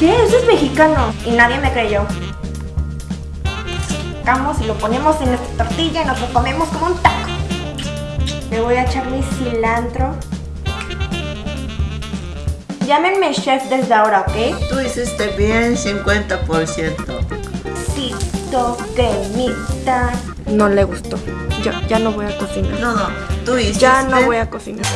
¿Qué? Eso es mexicano. Y nadie me creyó. Sacamos y lo ponemos en nuestra tortilla y nos lo comemos como un taco. Le voy a echar mi cilantro. Llámenme chef desde ahora, ¿ok? Tú hiciste bien 50%. Cito cremita. No le gustó. Ya, ya no voy a cocinar. No, no, tú hiciste... Ya no voy a cocinar.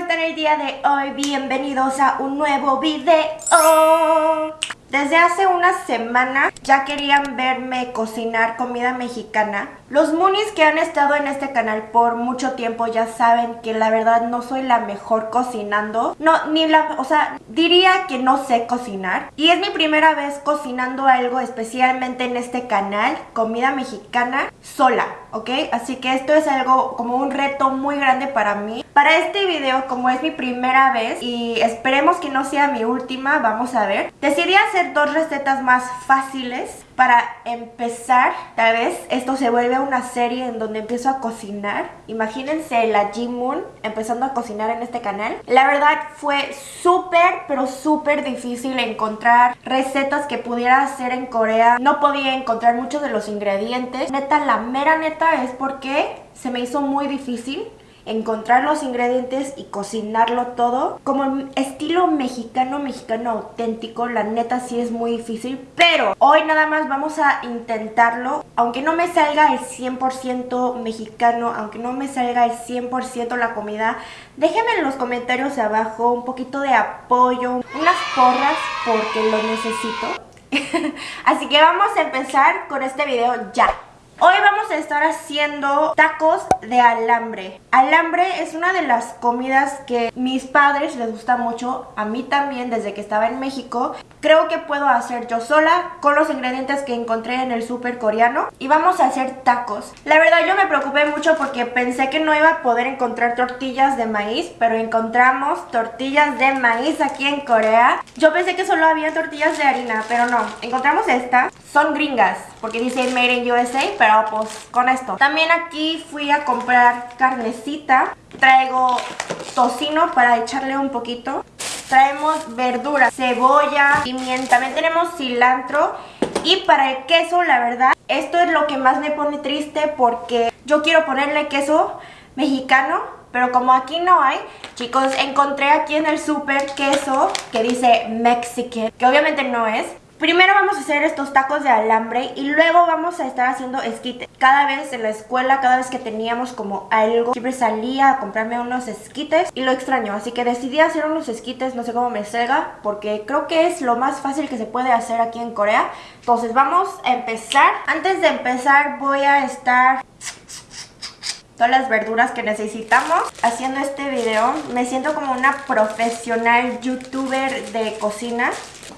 Están el día de hoy? Bienvenidos a un nuevo video Desde hace una semana ya querían verme cocinar comida mexicana Los Moonies que han estado en este canal por mucho tiempo ya saben que la verdad no soy la mejor cocinando No, ni la, o sea, diría que no sé cocinar Y es mi primera vez cocinando algo especialmente en este canal Comida mexicana sola, ¿ok? Así que esto es algo como un reto muy grande para mí para este video, como es mi primera vez y esperemos que no sea mi última, vamos a ver. Decidí hacer dos recetas más fáciles para empezar, tal vez esto se vuelve una serie en donde empiezo a cocinar. Imagínense la G-Moon empezando a cocinar en este canal. La verdad fue súper, pero súper difícil encontrar recetas que pudiera hacer en Corea. No podía encontrar muchos de los ingredientes. Neta, la mera neta es porque se me hizo muy difícil encontrar los ingredientes y cocinarlo todo. Como estilo mexicano, mexicano auténtico, la neta sí es muy difícil. Pero hoy nada más vamos a intentarlo. Aunque no me salga el 100% mexicano, aunque no me salga el 100% la comida, déjenme en los comentarios abajo un poquito de apoyo, unas porras porque lo necesito. Así que vamos a empezar con este video ya. Hoy vamos a estar haciendo tacos de alambre. Alambre es una de las comidas que mis padres les gusta mucho, a mí también desde que estaba en México. Creo que puedo hacer yo sola con los ingredientes que encontré en el súper coreano y vamos a hacer tacos. La verdad yo me preocupé mucho porque pensé que no iba a poder encontrar tortillas de maíz, pero encontramos tortillas de maíz aquí en Corea. Yo pensé que solo había tortillas de harina, pero no. Encontramos estas. Son gringas porque dice Made in USA, pero pues con esto. También aquí fui a comprar carnecita. Traigo tocino para echarle un poquito. Traemos verdura, cebolla, pimienta. También tenemos cilantro. Y para el queso, la verdad, esto es lo que más me pone triste porque yo quiero ponerle queso mexicano, pero como aquí no hay, chicos, encontré aquí en el súper queso que dice Mexican, que obviamente no es, Primero vamos a hacer estos tacos de alambre y luego vamos a estar haciendo esquites. Cada vez en la escuela, cada vez que teníamos como algo, siempre salía a comprarme unos esquites y lo extraño. Así que decidí hacer unos esquites, no sé cómo me salga, porque creo que es lo más fácil que se puede hacer aquí en Corea. Entonces vamos a empezar. Antes de empezar voy a estar todas las verduras que necesitamos haciendo este video. Me siento como una profesional youtuber de cocina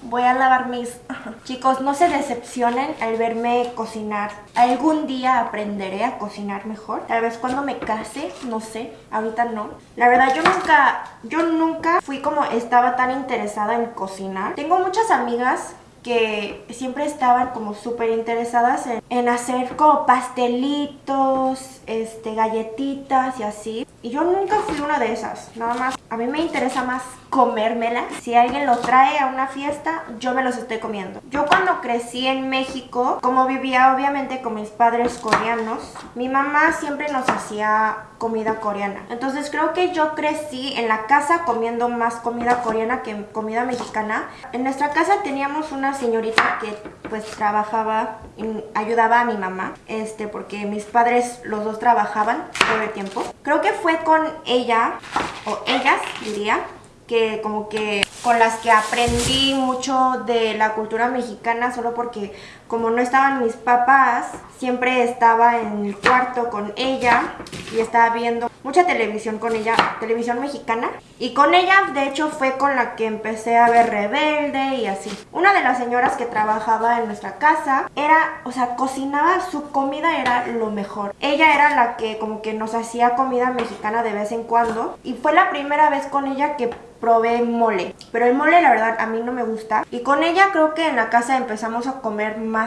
voy a lavar mis... Chicos, no se decepcionen al verme cocinar. Algún día aprenderé a cocinar mejor. Tal vez cuando me case, no sé. Ahorita no. La verdad, yo nunca... Yo nunca fui como estaba tan interesada en cocinar. Tengo muchas amigas que siempre estaban como súper interesadas en, hacer como pastelitos, este, galletitas y así. Y yo nunca fui una de esas, nada más. A mí me interesa más comérmela. Si alguien lo trae a una fiesta, yo me los estoy comiendo. Yo cuando crecí en México, como vivía obviamente con mis padres coreanos, mi mamá siempre nos hacía comida coreana. Entonces creo que yo crecí en la casa comiendo más comida coreana que comida mexicana. En nuestra casa teníamos una señorita que pues trabajaba, y ayudaba a mi mamá, este, porque mis padres los dos trabajaban todo el tiempo. Creo que fue con ella, o ellas diría, que como que con las que aprendí mucho de la cultura mexicana solo porque como no estaban mis papás, siempre estaba en el cuarto con ella y estaba viendo mucha televisión con ella, televisión mexicana. Y con ella, de hecho, fue con la que empecé a ver Rebelde y así. Una de las señoras que trabajaba en nuestra casa era, o sea, cocinaba, su comida era lo mejor. Ella era la que como que nos hacía comida mexicana de vez en cuando. Y fue la primera vez con ella que probé mole. Pero el mole la verdad a mí no me gusta. Y con ella creo que en la casa empezamos a comer más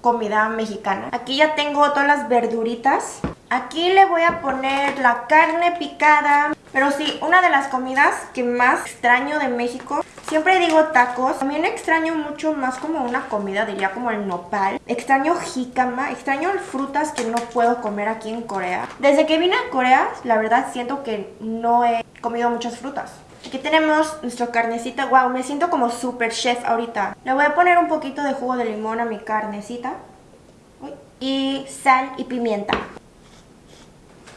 comida mexicana. Aquí ya tengo todas las verduritas. Aquí le voy a poner la carne picada. Pero sí, una de las comidas que más extraño de México, siempre digo tacos. También extraño mucho más como una comida, diría como el nopal. Extraño jícama, extraño frutas que no puedo comer aquí en Corea. Desde que vine a Corea, la verdad siento que no he comido muchas frutas. Aquí tenemos nuestra carnecita. Wow, me siento como super chef ahorita. Le voy a poner un poquito de jugo de limón a mi carnecita. Y sal y pimienta.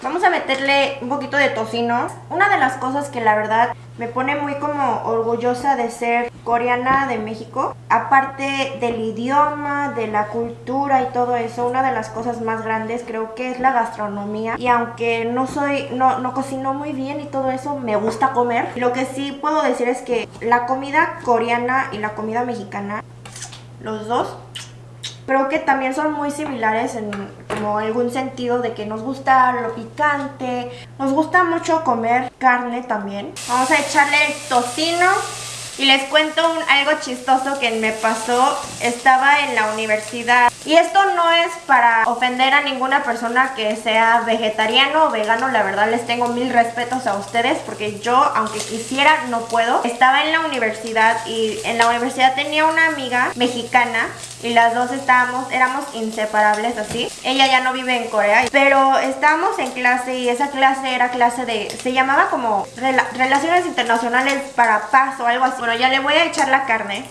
Vamos a meterle un poquito de tocino. Una de las cosas que la verdad me pone muy como orgullosa de ser coreana de México, aparte del idioma, de la cultura y todo eso, una de las cosas más grandes creo que es la gastronomía. Y aunque no soy, no, no cocino muy bien y todo eso, me gusta comer. Lo que sí puedo decir es que la comida coreana y la comida mexicana, los dos, creo que también son muy similares en como algún sentido de que nos gusta lo picante, nos gusta mucho comer carne también. Vamos a echarle el tocino y les cuento un, algo chistoso que me pasó. Estaba en la universidad. Y esto no es para ofender a ninguna persona que sea vegetariano o vegano. La verdad les tengo mil respetos a ustedes porque yo, aunque quisiera, no puedo. Estaba en la universidad y en la universidad tenía una amiga mexicana y las dos estábamos, éramos inseparables así. Ella ya no vive en Corea, pero estábamos en clase y esa clase era clase de, se llamaba como Relaciones Internacionales para Paz o algo así. Bueno, ya le voy a echar la carne.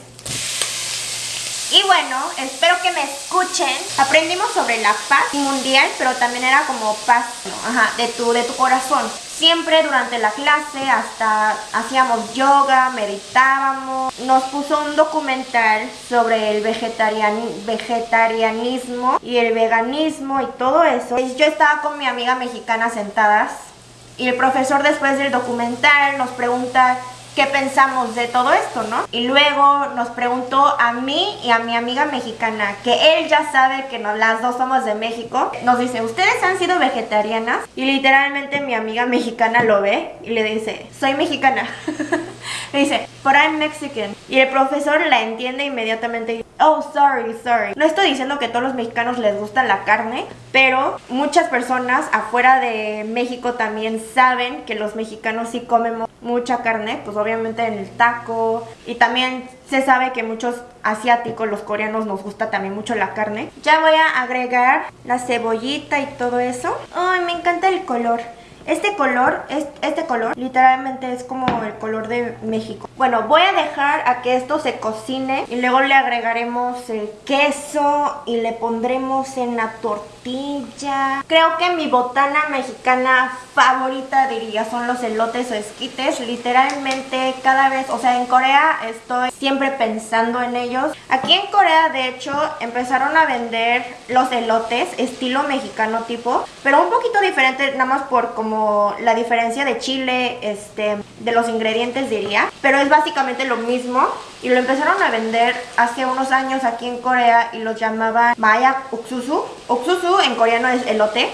Y bueno, espero que me escuchen. Aprendimos sobre la paz mundial, pero también era como paz, Ajá, de tu, de tu corazón. Siempre durante la clase, hasta hacíamos yoga, meditábamos. Nos puso un documental sobre el vegetarianismo y el veganismo y todo eso. Yo estaba con mi amiga mexicana sentadas y el profesor después del documental nos pregunta qué pensamos de todo esto, ¿no? Y luego nos preguntó a mí y a mi amiga mexicana, que él ya sabe que no, las dos somos de México, nos dice, ¿ustedes han sido vegetarianas? Y literalmente mi amiga mexicana lo ve y le dice, soy mexicana. le dice, but I'm Mexican. Y el profesor la entiende inmediatamente. Oh, sorry, sorry. No estoy diciendo que todos los mexicanos les gusta la carne, pero muchas personas afuera de México también saben que los mexicanos sí comemos mucha carne, pues obviamente en el taco y también se sabe que muchos asiáticos, los coreanos nos gusta también mucho la carne. Ya voy a agregar la cebollita y todo eso. Ay, me encanta el color. Este color, este color literalmente es como el color de México. Bueno, voy a dejar a que esto se cocine y luego le agregaremos el queso y le pondremos en la tortilla. Creo que mi botana mexicana favorita diría son los elotes o esquites. Literalmente cada vez, o sea en Corea estoy siempre pensando en ellos. Aquí en Corea de hecho empezaron a vender los elotes estilo mexicano tipo, pero un poquito diferente nada más por como la diferencia de chile, este, de los ingredientes diría, pero es básicamente lo mismo y lo empezaron a vender hace unos años aquí en Corea y lo llamaban Mayak Uksusu. Uksusu en coreano es elote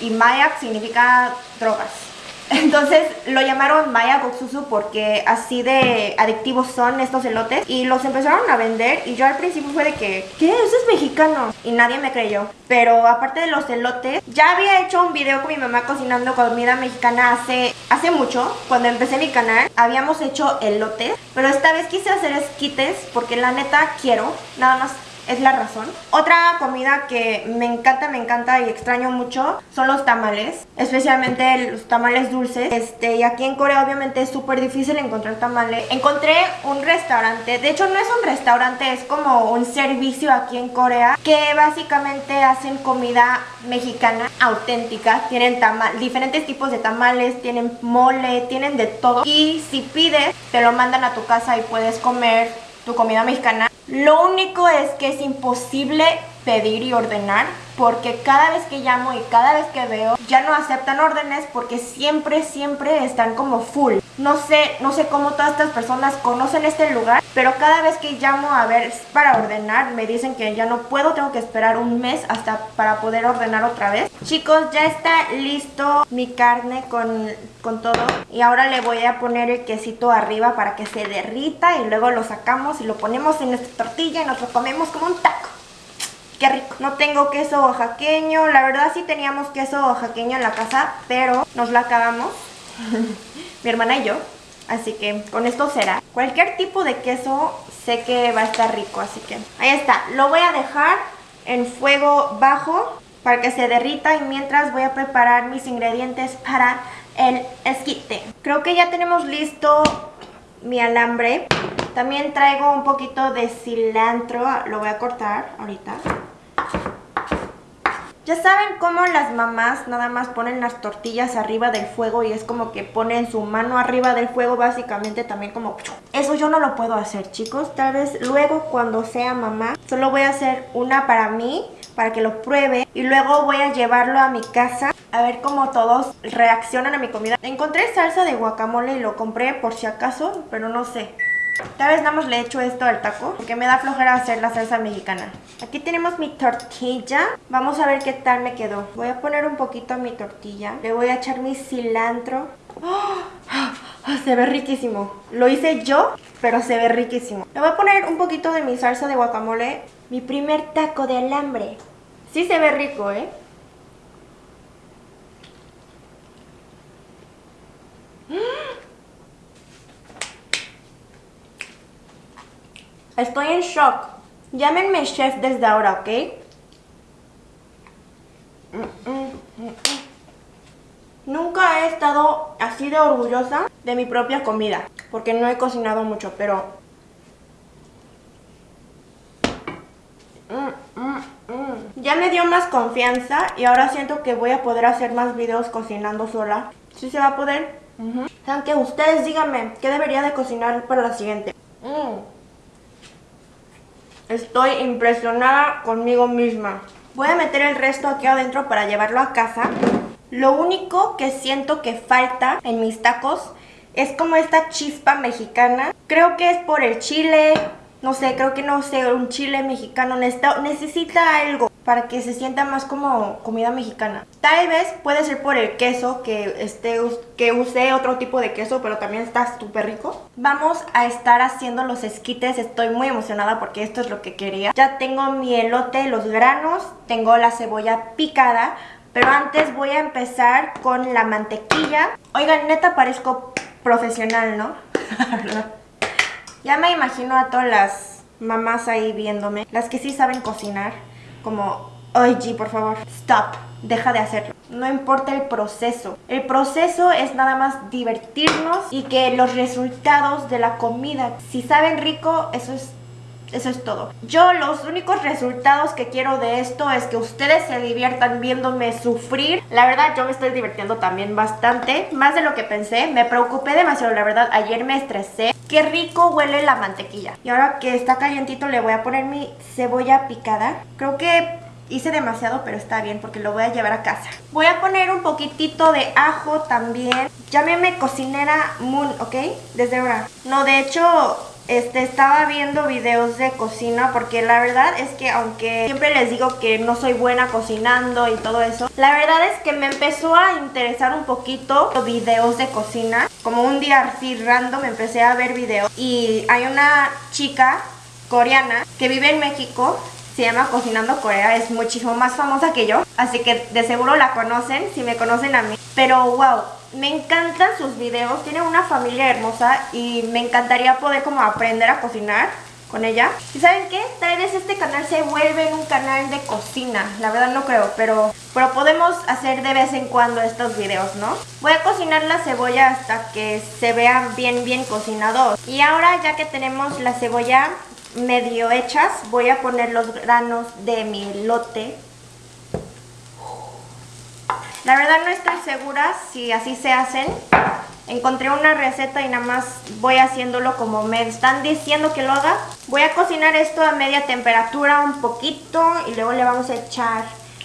y Mayak significa drogas. Entonces lo llamaron Maya Goksusu porque así de adictivos son estos elotes y los empezaron a vender y yo al principio fue de que, ¿qué? Eso es mexicano y nadie me creyó. Pero aparte de los elotes, ya había hecho un video con mi mamá cocinando comida mexicana hace, hace mucho, cuando empecé mi canal, habíamos hecho elotes, pero esta vez quise hacer esquites porque la neta quiero, nada más es la razón. Otra comida que me encanta, me encanta y extraño mucho son los tamales, especialmente los tamales dulces. Este, y aquí en Corea obviamente es súper difícil encontrar tamales. Encontré un restaurante, de hecho no es un restaurante, es como un servicio aquí en Corea que básicamente hacen comida mexicana auténtica. Tienen tamal, diferentes tipos de tamales, tienen mole, tienen de todo. Y si pides, te lo mandan a tu casa y puedes comer tu comida mexicana. Lo único es que es imposible pedir y ordenar porque cada vez que llamo y cada vez que veo ya no aceptan órdenes porque siempre siempre están como full. No sé no sé cómo todas estas personas conocen este lugar pero cada vez que llamo a ver para ordenar me dicen que ya no puedo tengo que esperar un mes hasta para poder ordenar otra vez. Chicos ya está listo mi carne con, con todo y ahora le voy a poner el quesito arriba para que se derrita y luego lo sacamos y lo ponemos en nuestra tortilla y nos lo comemos como un taco qué rico. No tengo queso oaxaqueño, la verdad sí teníamos queso oaxaqueño en la casa, pero nos la acabamos, mi hermana y yo. Así que con esto será. Cualquier tipo de queso sé que va a estar rico, así que ahí está. Lo voy a dejar en fuego bajo para que se derrita y mientras voy a preparar mis ingredientes para el esquite. Creo que ya tenemos listo mi alambre. También traigo un poquito de cilantro, lo voy a cortar ahorita. Ya saben cómo las mamás nada más ponen las tortillas arriba del fuego y es como que ponen su mano arriba del fuego básicamente también como... Eso yo no lo puedo hacer chicos, tal vez luego cuando sea mamá solo voy a hacer una para mí para que lo pruebe y luego voy a llevarlo a mi casa a ver cómo todos reaccionan a mi comida. Encontré salsa de guacamole y lo compré por si acaso, pero no sé. Tal vez nada más le echo esto al taco porque me da flojera hacer la salsa mexicana. Aquí tenemos mi tortilla. Vamos a ver qué tal me quedó. Voy a poner un poquito mi tortilla. Le voy a echar mi cilantro. ¡Ah! Se ve riquísimo. Lo hice yo, pero se ve riquísimo. Le voy a poner un poquito de mi salsa de guacamole. Mi primer taco de alambre. Sí se ve rico, ¿eh? Estoy en shock. Llámenme chef desde ahora, ¿ok? Nunca he estado así de orgullosa de mi propia comida. Porque no he cocinado mucho, pero... Ya me dio más confianza y ahora siento que voy a poder hacer más videos cocinando sola. ¿Sí se va a poder? Aunque ustedes díganme qué debería de cocinar para la siguiente. Estoy impresionada conmigo misma. Voy a meter el resto aquí adentro para llevarlo a casa. Lo único que siento que falta en mis tacos es como esta chispa mexicana. Creo que es por el chile, no sé, creo que no sé, un chile mexicano necesita algo para que se sienta más como comida mexicana. Tal vez puede ser por el queso, que, este, que otro tipo de queso, pero también está súper rico. Vamos a estar haciendo los esquites, estoy muy emocionada porque esto es lo que quería. Ya tengo mi elote, los granos, tengo la cebolla picada, pero antes voy a empezar con la mantequilla. Oigan, neta parezco profesional, ¿no? ya me imagino a todas las mamás ahí viéndome, las que sí saben cocinar como, ay G, por favor, stop, deja de hacerlo. No importa el proceso. El proceso es nada más divertirnos y que los resultados de la comida, si saben rico, eso es eso es todo. Yo los únicos resultados que quiero de esto es que ustedes se diviertan viéndome sufrir. La verdad yo me estoy divirtiendo también bastante, más de lo que pensé. Me preocupé demasiado, la verdad. Ayer me estresé. Qué rico huele la mantequilla. Y ahora que está calientito le voy a poner mi cebolla picada. Creo que hice demasiado, pero está bien porque lo voy a llevar a casa. Voy a poner un poquitito de ajo también. Llámeme cocinera Moon, ¿ok? Desde ahora. No, de hecho este, estaba viendo videos de cocina porque la verdad es que aunque siempre les digo que no soy buena cocinando y todo eso, la verdad es que me empezó a interesar un poquito los videos de cocina. Como un día así random empecé a ver videos y hay una chica coreana que vive en México se llama Cocinando Corea, es muchísimo más famosa que yo, así que de seguro la conocen, si me conocen a mí. Pero wow, me encantan sus videos, tiene una familia hermosa y me encantaría poder como aprender a cocinar con ella. ¿Y saben qué? Tal vez este canal se vuelve un canal de cocina, la verdad no creo, pero, pero podemos hacer de vez en cuando estos videos, ¿no? Voy a cocinar la cebolla hasta que se vea bien bien cocinado. Y ahora ya que tenemos la cebolla medio hechas, voy a poner los granos de mi lote la verdad no estoy segura si así se hacen. Encontré una receta y nada más voy haciéndolo como me están diciendo que lo haga. Voy a cocinar esto a media temperatura un poquito y luego le vamos a echar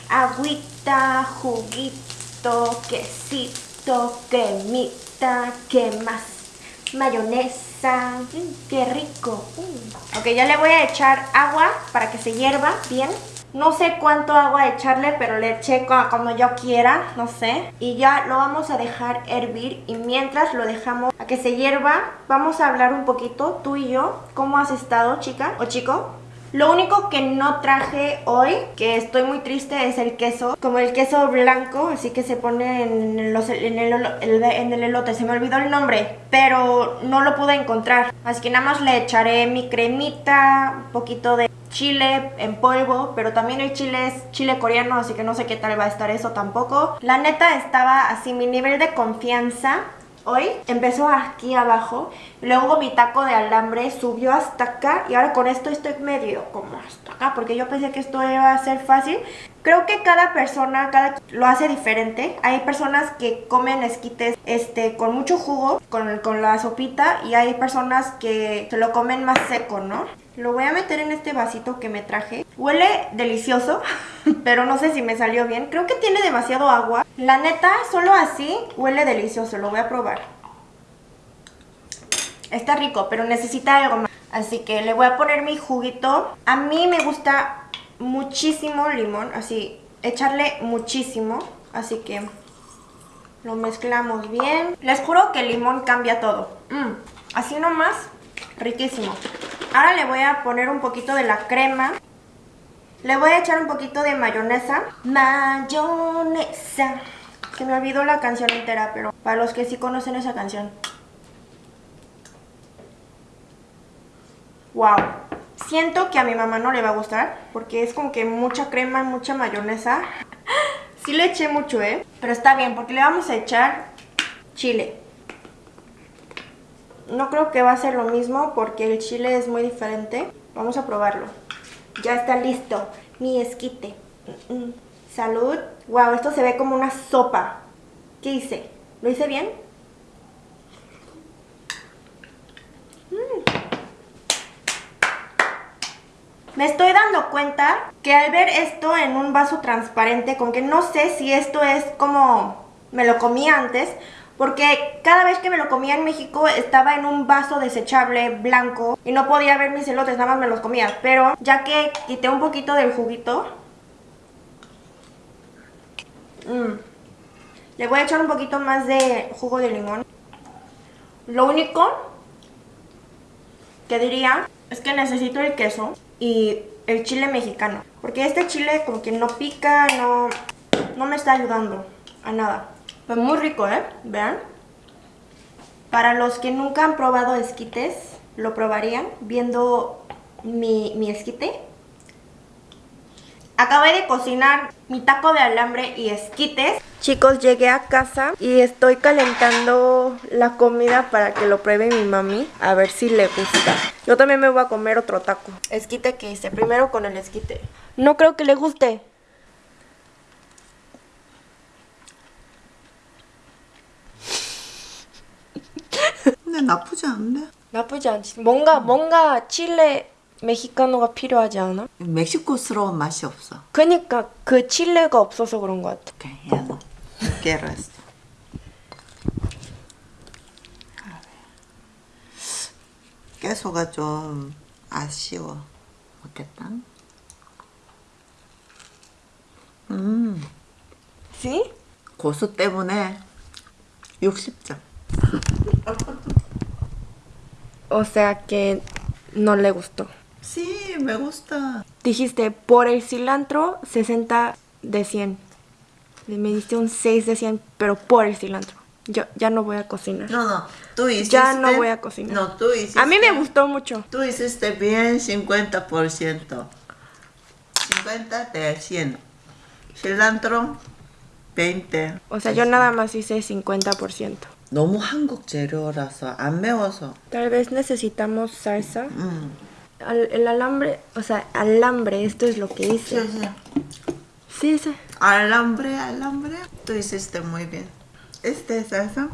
agüita, juguito, quesito, cremita, ¿qué más? Mayonesa, mm, qué rico. Mm. Ok, ya le voy a echar agua para que se hierva bien. No sé cuánto agua echarle, pero le eché como yo quiera, no sé. Y ya lo vamos a dejar hervir y mientras lo dejamos a que se hierva, vamos a hablar un poquito, tú y yo. ¿Cómo has estado, chica o chico? Lo único que no traje hoy, que estoy muy triste, es el queso. Como el queso blanco, así que se pone en, el, en el elote. Se me olvidó el nombre, pero no lo pude encontrar. Así que nada más le echaré mi cremita, un poquito de chile en polvo, pero también el chile chile coreano, así que no sé qué tal va a estar eso tampoco. La neta estaba así, mi nivel de confianza hoy empezó aquí abajo, luego mi taco de alambre subió hasta acá y ahora con esto estoy medio como hasta acá porque yo pensé que esto iba a ser fácil. Creo que cada persona cada lo hace diferente. Hay personas que comen esquites este, con mucho jugo, con, con la sopita y hay personas que se lo comen más seco, ¿no? Lo voy a meter en este vasito que me traje. Huele delicioso, pero no sé si me salió bien. Creo que tiene demasiado agua. La neta, solo así huele delicioso. Lo voy a probar. Está rico, pero necesita algo más. Así que le voy a poner mi juguito. A mí me gusta muchísimo limón, así, echarle muchísimo. Así que lo mezclamos bien. Les juro que el limón cambia todo. Mm, así nomás, riquísimo. Ahora le voy a poner un poquito de la crema. Le voy a echar un poquito de mayonesa. Mayonesa. Que me olvidó la canción entera, pero para los que sí conocen esa canción. Wow. Siento que a mi mamá no le va a gustar, porque es como que mucha crema, mucha mayonesa. Sí le eché mucho, ¿eh? Pero está bien, porque le vamos a echar chile. No creo que va a ser lo mismo porque el chile es muy diferente. Vamos a probarlo. Ya está listo mi esquite. Mm, mm. Salud. Wow, esto se ve como una sopa. ¿Qué hice? ¿Lo hice bien? Me estoy dando cuenta que al ver esto en un vaso transparente, con que no sé si esto es como me lo comí antes porque cada vez que me lo comía en México estaba en un vaso desechable blanco y no podía ver mis elotes, nada más me los comía. Pero ya que quité un poquito del juguito, mm, le voy a echar un poquito más de jugo de limón. Lo único que diría es que necesito el queso y el chile mexicano. Porque este chile como que no pica, no, no me está ayudando a nada. Pues muy rico, ¿eh? Vean. Para los que nunca han probado esquites, lo probarían viendo mi, mi esquite. Acabé de cocinar mi taco de alambre y esquites. Chicos, llegué a casa y estoy calentando la comida para que lo pruebe mi mami. A ver si le gusta. Yo también me voy a comer otro taco. Esquite que hice. Primero con el esquite. No creo que le guste. 근데 나쁘지 않은데? 나쁘지 않지. 뭔가 뭔가 칠레 메xi카노가 필요하지 않아? 멕시코스러운 맛이 없어. 그니까 그 칠레가 없어서 그런 것 같아. 오케 이, 얘도 quiero esto. 깨소가 좀 아쉬워. 먹겠다. 음, ¿Sí? 고수 때문에 60점. O sea que no le gustó. Sí, me gusta. Dijiste, por el cilantro, 60 de 100. Me diste un 6 de 100, pero por el cilantro. Yo ya no voy a cocinar. No, no, tú hiciste... Ya no voy a cocinar. No, tú hiciste... A mí me gustó mucho. Tú hiciste bien 50%. 50 de 100. Cilantro, 20. O sea, yo nada más hice 50%. 너무 한국 재료라서 안 매워서. Tal vez necesitamos salsa. 음. Al- el alambre, o sea, alambre, esto es lo que hice. sí. Sí, sí. Alambre, alambre. Tú hiciste muy bien. Este salsa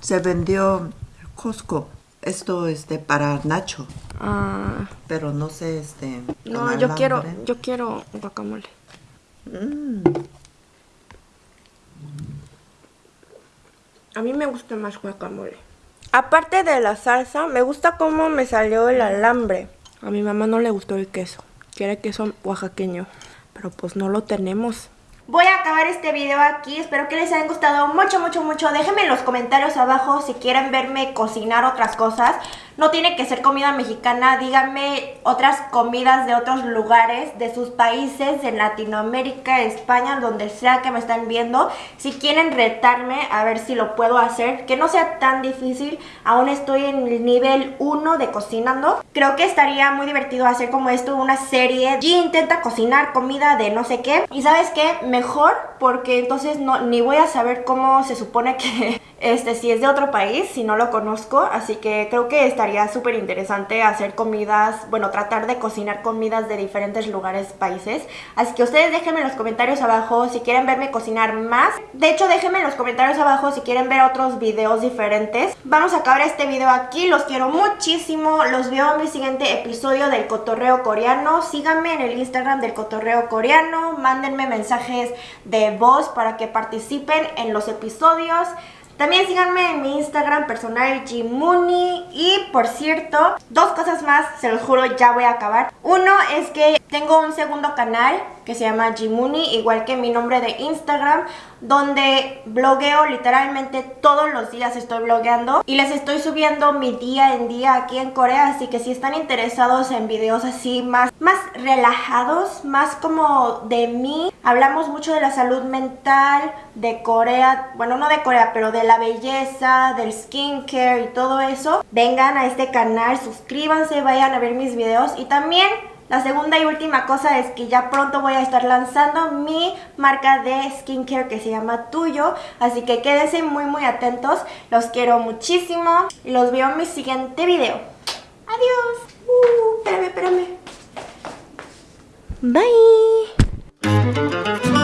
se vendió en Costco. Esto es de para Nacho, Ah, pero no sé este. no, yo quiero, yo quiero guacamole. Mm. A mí me gusta más guacamole. Aparte de la salsa, me gusta cómo me salió el alambre. A mi mamá no le gustó el queso. Quiere queso oaxaqueño. Pero pues no lo tenemos. Voy a acabar este video aquí. Espero que les haya gustado mucho, mucho, mucho. Déjenme en los comentarios abajo si quieren verme cocinar otras cosas. No tiene que ser comida mexicana, díganme otras comidas de otros lugares, de sus países, en Latinoamérica, España, donde sea que me están viendo. Si quieren retarme, a ver si lo puedo hacer, que no sea tan difícil, aún estoy en el nivel 1 de cocinando. Creo que estaría muy divertido hacer como esto, una serie. Y intenta cocinar comida de no sé qué. Y sabes qué, mejor porque entonces no, ni voy a saber cómo se supone que este, si es de otro país, si no lo conozco, así que creo que estaría súper interesante hacer comidas, bueno, tratar de cocinar comidas de diferentes lugares, países, así que ustedes déjenme en los comentarios abajo si quieren verme cocinar más, de hecho déjenme en los comentarios abajo si quieren ver otros videos diferentes, vamos a acabar este video aquí, los quiero muchísimo, los veo en mi siguiente episodio del cotorreo coreano, síganme en el Instagram del cotorreo coreano, mándenme mensajes de voz para que participen en los episodios, también síganme en mi Instagram personal Jimuni y por cierto, dos cosas más, se los juro ya voy a acabar. Uno es que tengo un segundo canal que se llama Jimuni, igual que mi nombre de Instagram, donde blogueo literalmente todos los días estoy blogueando y les estoy subiendo mi día en día aquí en Corea, así que si están interesados en videos así más, más relajados, más como de mí, hablamos mucho de la salud mental, de Corea, bueno no de Corea, pero de la belleza, del skincare y todo eso, vengan a este canal, suscríbanse, vayan a ver mis videos y también la segunda y última cosa es que ya pronto voy a estar lanzando mi marca de skincare que se llama Tuyo. Así que quédense muy muy atentos. Los quiero muchísimo y los veo en mi siguiente video. Adiós. Uh, espérame, espérame. Bye.